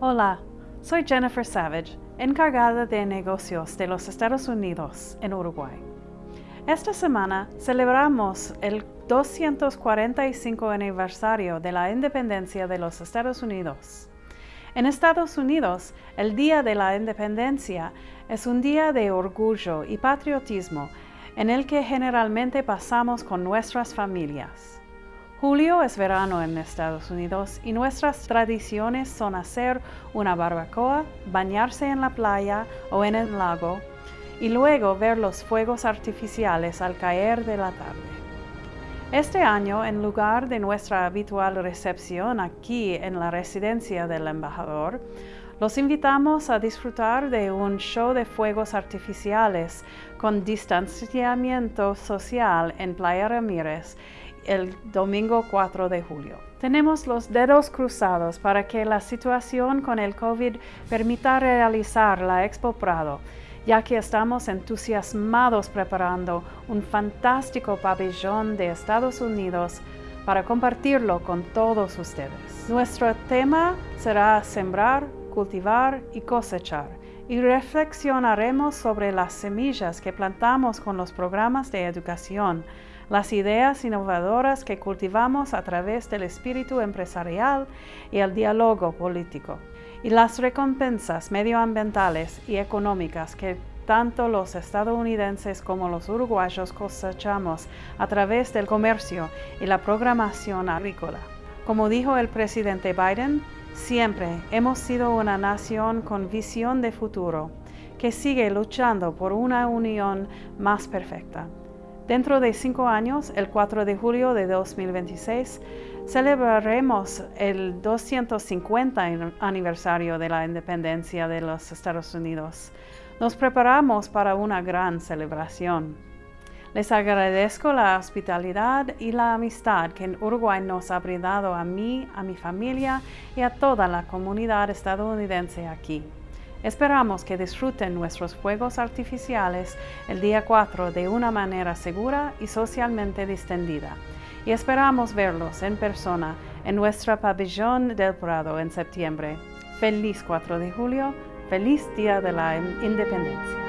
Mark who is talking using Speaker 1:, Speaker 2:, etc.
Speaker 1: Hola, soy Jennifer Savage, encargada de negocios de los Estados Unidos en Uruguay. Esta semana celebramos el 245 aniversario de la independencia de los Estados Unidos. En Estados Unidos, el Día de la Independencia es un día de orgullo y patriotismo en el que generalmente pasamos con nuestras familias. Julio es verano en Estados Unidos y nuestras tradiciones son hacer una barbacoa, bañarse en la playa o en el lago y luego ver los fuegos artificiales al caer de la tarde. Este año, en lugar de nuestra habitual recepción aquí en la residencia del embajador, los invitamos a disfrutar de un show de fuegos artificiales con distanciamiento social en Playa Ramírez el domingo 4 de julio. Tenemos los dedos cruzados para que la situación con el COVID permita realizar la Expo Prado, ya que estamos entusiasmados preparando un fantástico pabellón de Estados Unidos para compartirlo con todos ustedes. Nuestro tema será sembrar, cultivar y cosechar y reflexionaremos sobre las semillas que plantamos con los programas de educación las ideas innovadoras que cultivamos a través del espíritu empresarial y el diálogo político, y las recompensas medioambientales y económicas que tanto los estadounidenses como los uruguayos cosechamos a través del comercio y la programación agrícola. Como dijo el presidente Biden, siempre hemos sido una nación con visión de futuro, que sigue luchando por una unión más perfecta. Dentro de cinco años, el 4 de julio de 2026, celebraremos el 250 aniversario de la independencia de los Estados Unidos. Nos preparamos para una gran celebración. Les agradezco la hospitalidad y la amistad que Uruguay nos ha brindado a mí, a mi familia y a toda la comunidad estadounidense aquí. Esperamos que disfruten nuestros fuegos artificiales el día 4 de una manera segura y socialmente distendida. Y esperamos verlos en persona en nuestra pabellón del Prado en septiembre. Feliz 4 de julio, feliz Día de la Independencia.